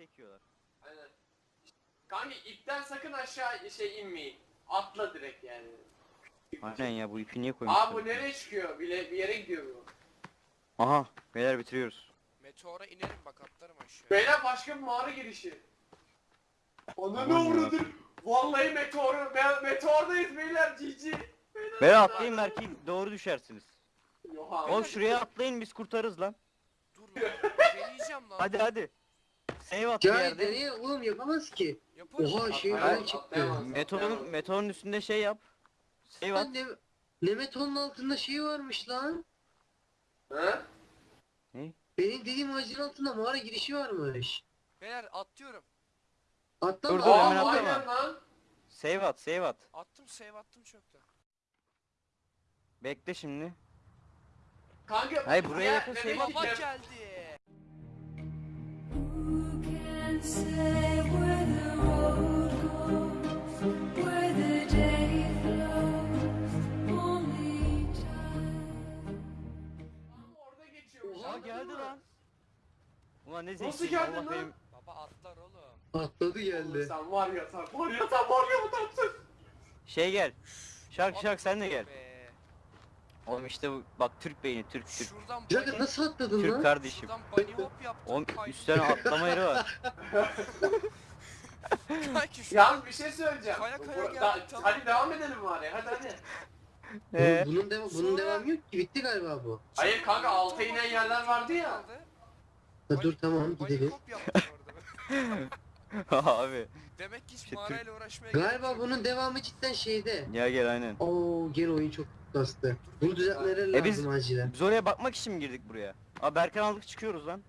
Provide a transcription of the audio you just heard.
çekiyorlar. Aynen. Kanka ipten sakın aşağı şey inmeyin. Atla direkt yani. Aynen ya bu ipi niye koymuşlar? Aa bu nereye çıkıyor? Bir, bir yere gidiyor bu. Aha beyler bitiriyoruz. Meteora inerim bak atlarım aşağı. Beyler başka bir mağara girişi. Ona ne uğradır? Vallahi meteor, me- meteordayız beyler cici. Beyler atlayın belki doğru düşersiniz. Oğlum şuraya atlayın biz kurtarırız lan. Dur lan. Deneyeceğim lan. Hadi hadi. Save at bir Ya yerde. nereye oğlum yapamaz ki. Yaparım. Oha şey falan çıktı. atlayamaz. Meteorun, meteorun üstünde şey yap. Save at. Lan ne, Nemeton'un altında şey varmış lan. Ha? Benim dediğim ağacın altında mağara girişi varmış. Beyler atlıyorum. Atlama. Dur, dur, Aa hemen aynen atlama. lan. Save at save at. Attım save attım çoktan. Bekle şimdi. Kanka. Hayır, buraya ya, yakın şey Baba Kev- geldi. Aa geldi lan. Ulan ne Nasıl geldin lan? benim. Baba atlar oğlum. Atladı geldi. Sen var ya sen var ya sen var ya bu tatsın. Şey gel. Şark şark sen de gel. Be. Oğlum işte bu bak Türk beyni Türk Türk. Şuradan Bir dakika nasıl atladın Türk lan? kardeşim. Şuradan bunny hop yaptım. Oğlum kaydım. üstten atlama yeri var. Kanki şu Yalnız bir şey söyleyeceğim. Kaya kaya Bu- geldik, da- tamam. Hadi devam edelim var ya hadi hadi. Ee, bunun, devam, bunun Sonra- devamı yok ki bitti galiba bu. Hayır kanka alta inen yerler vardı ya. Ha, dur tamam gidelim. hop yaptım orada. abi. Demek ki hiç İşte mağarayla uğraşmaya gerek Galiba yok. bunun devamı cidden şeyde. Ya gel aynen. Oo gene oyun çok bastı. Bunu düzeltmeleri E biz- lazım acilen. Biz oraya bakmak için mi girdik buraya? Abi Berkan aldık çıkıyoruz lan.